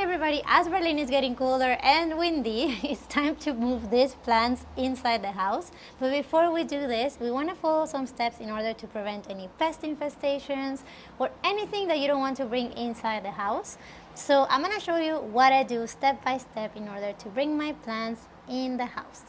Everybody, as Berlin is getting colder and windy, it's time to move these plants inside the house. But before we do this, we want to follow some steps in order to prevent any pest infestations or anything that you don't want to bring inside the house. So I'm going to show you what I do step by step in order to bring my plants in the house.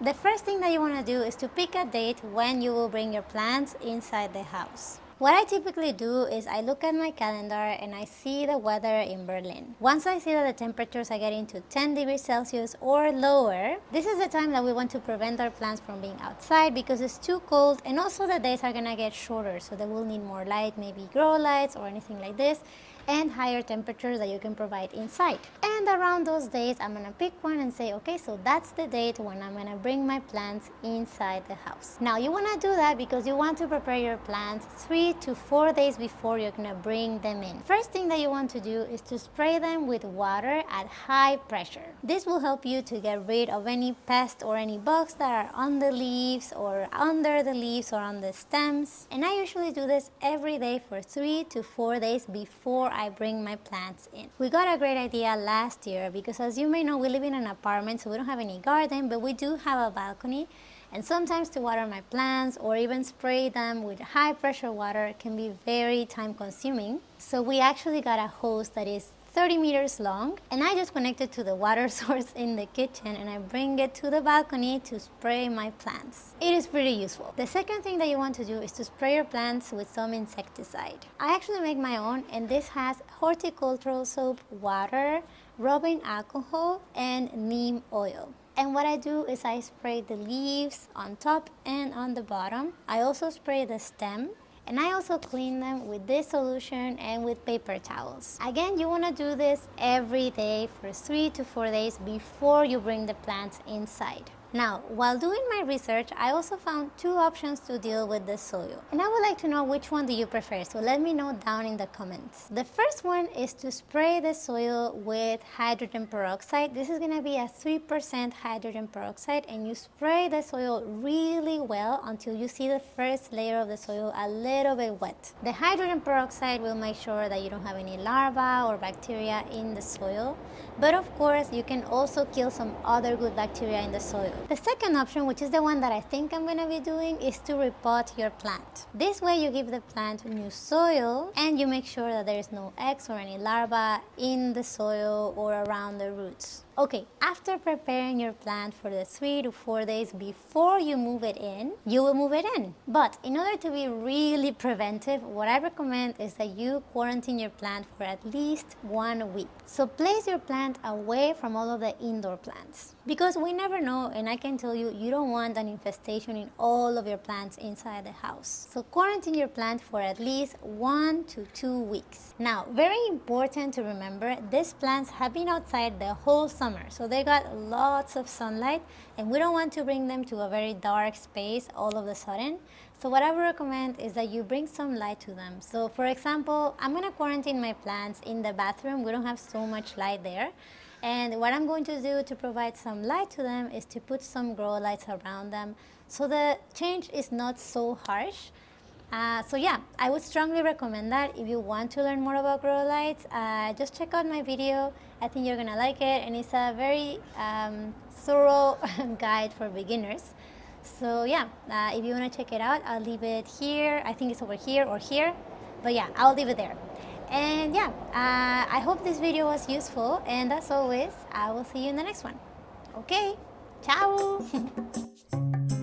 The first thing that you want to do is to pick a date when you will bring your plants inside the house. What I typically do is I look at my calendar and I see the weather in Berlin. Once I see that the temperatures are getting to 10 degrees Celsius or lower, this is the time that we want to prevent our plants from being outside because it's too cold and also the days are gonna get shorter so they will need more light, maybe grow lights or anything like this and higher temperatures that you can provide inside. And around those days, I'm gonna pick one and say, okay, so that's the date when I'm gonna bring my plants inside the house. Now you wanna do that because you want to prepare your plants three to four days before you're gonna bring them in. First thing that you want to do is to spray them with water at high pressure. This will help you to get rid of any pests or any bugs that are on the leaves or under the leaves or on the stems. And I usually do this every day for three to four days before I bring my plants in. We got a great idea last year because as you may know, we live in an apartment, so we don't have any garden, but we do have a balcony. And sometimes to water my plants or even spray them with high pressure water can be very time consuming. So we actually got a hose that is 30 meters long and I just connect it to the water source in the kitchen and I bring it to the balcony to spray my plants. It is pretty useful. The second thing that you want to do is to spray your plants with some insecticide. I actually make my own and this has horticultural soap, water, rubbing alcohol and neem oil. And what I do is I spray the leaves on top and on the bottom. I also spray the stem and I also clean them with this solution and with paper towels. Again, you want to do this every day for three to four days before you bring the plants inside. Now, while doing my research, I also found two options to deal with the soil. And I would like to know which one do you prefer, so let me know down in the comments. The first one is to spray the soil with hydrogen peroxide. This is going to be a 3% hydrogen peroxide and you spray the soil really well until you see the first layer of the soil a little bit wet. The hydrogen peroxide will make sure that you don't have any larvae or bacteria in the soil. But of course, you can also kill some other good bacteria in the soil. The second option, which is the one that I think I'm going to be doing, is to repot your plant. This way you give the plant new soil and you make sure that there is no eggs or any larvae in the soil or around the roots. Okay, after preparing your plant for the three to four days before you move it in, you will move it in. But in order to be really preventive, what I recommend is that you quarantine your plant for at least one week. So place your plant away from all of the indoor plants. Because we never know, and I can tell you, you don't want an infestation in all of your plants inside the house. So quarantine your plant for at least one to two weeks. Now, very important to remember, these plants have been outside the whole summer. So they got lots of sunlight and we don't want to bring them to a very dark space all of a sudden. So what I would recommend is that you bring some light to them. So for example, I'm to quarantine my plants in the bathroom. We don't have so much light there. And what I'm going to do to provide some light to them is to put some grow lights around them so the change is not so harsh. Uh, so yeah, I would strongly recommend that if you want to learn more about grow lights, uh, just check out my video. I think you're gonna like it and it's a very um, thorough guide for beginners. So yeah, uh, if you wanna check it out, I'll leave it here. I think it's over here or here, but yeah, I'll leave it there. And yeah, uh, I hope this video was useful and as always, I will see you in the next one. Okay, ciao!